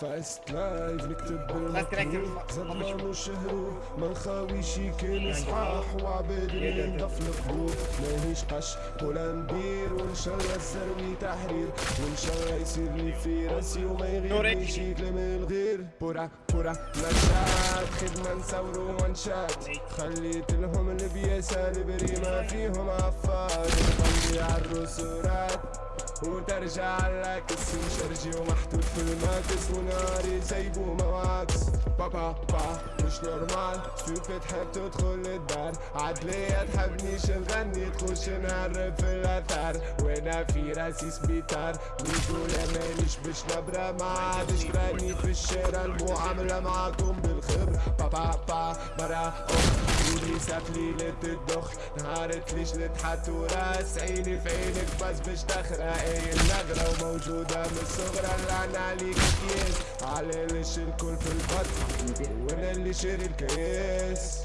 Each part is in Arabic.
فاست لايف نكتب بالمكتوب ما- زاد ما نخاويش كان صحاح وعباد اللي القلوب ماهيش قش ولا ندير وإن شاء الله السروي تحرير. وإن شاء الله يصير لي في رأسي وما يغيبني شي كلام الغير. بورا بورا نشاط خدمة نصورو وانشات خليت لهم البياسة البريمة فيهم عفار. نبيع الرسورات وترجع لك اسم شرجي ومحطوط في الماكس وناري سايبو مواكس بابا با مش نورمال. ستوبid تحب تدخل الدار. عدلية تحبنيش نغني تخش نهرب في الآثار. وأنا في راسي سبيطار بيقول ماليش باش نبرة. ما عادش راني في الشارع المعاملة معاكم بالخبر. بابا با مرة أخ ولي ساف ليلة الدخ نهارت ليش نتحت وراس عيني في عينك بس باش تخرق اي النغرة وموجودة من الصغرى اللعنة عليك كيس على ليش الكل في البط وأنا اللي شاري الكيس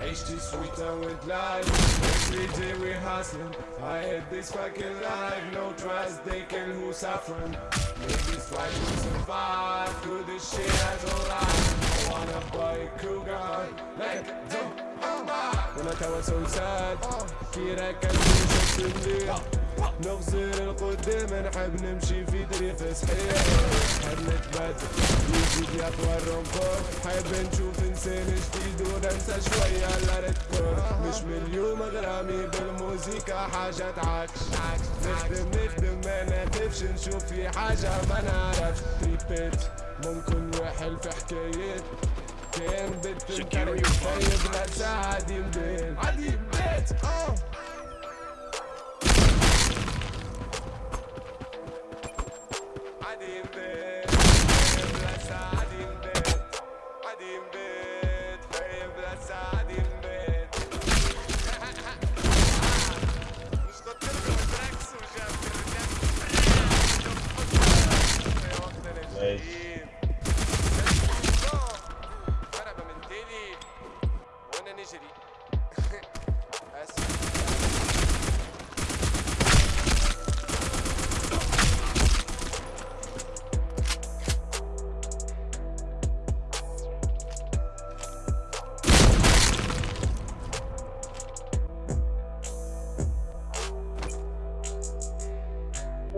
عيشتي سويتة with life Every day we hustling I hate this fucking life No trust they kill who's suffering. Maybe twice we survive Through this shit. Gun Like the وأنا توا سوسات كي راكب مليح نغزر القدام نحب نمشي في طريق صحيح نحب نتبدل يجي يطوى الرنفور حاب نشوف انسان جديد وننسى شوية الأرض مش من اليوم غرامي بالموسيقى حاجة تعكش نخدم نخدم ما نخافش نشوف في حاجة ما نعرفش تريبيت ممكن نوحل في حكايات Bitches I try, I did it. I did bitch.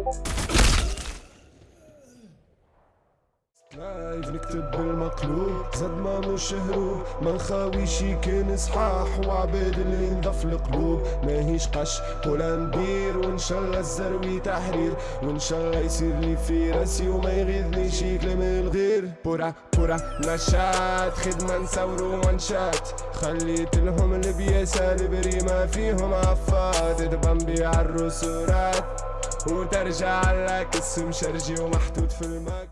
Thank you. لايف نكتب بالمقلوب؟ زاد ما مش هروب ما نخاويش كان صحاح وعباد اللي نضف القلوب ماهيش قش ولا ندير وإن شاء الله الزروي تحرير. وإن شاء الله يصير لي في راسي وما يغيظني شي كلام الغير. بورا بورا نشاط خدمة نصورو وانشات. خليت لهم البياسة البريمة فيهم عفات. نبيع الرسورات وترجع لك اسم شرجي ومحطوط في الماكس.